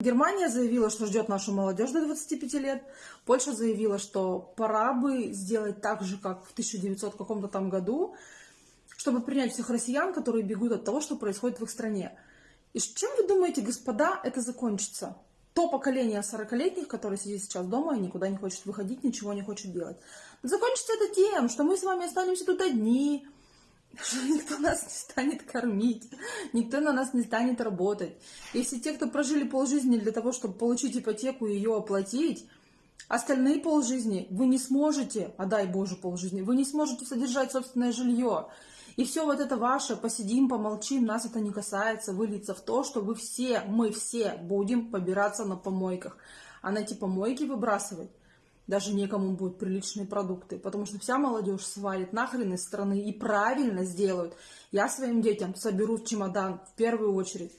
Германия заявила, что ждет нашу молодежь до 25 лет. Польша заявила, что пора бы сделать так же, как в 1900 каком-то там году, чтобы принять всех россиян, которые бегут от того, что происходит в их стране. И чем вы думаете, господа, это закончится? То поколение 40-летних, которое сидит сейчас дома и никуда не хочет выходить, ничего не хочет делать. Закончится это тем, что мы с вами останемся тут одни, что никто нас не станет кормить, никто на нас не станет работать. Если те, кто прожили полжизни для того, чтобы получить ипотеку и ее оплатить, остальные полжизни вы не сможете, а дай Боже полжизни, вы не сможете содержать собственное жилье. И все вот это ваше, посидим, помолчим, нас это не касается, выльется в то, что вы все, мы все будем побираться на помойках. А на эти помойки выбрасывать даже некому будут приличные продукты, потому что вся молодежь свалит нахрен из страны и правильно сделают. Я своим детям соберу чемодан в первую очередь.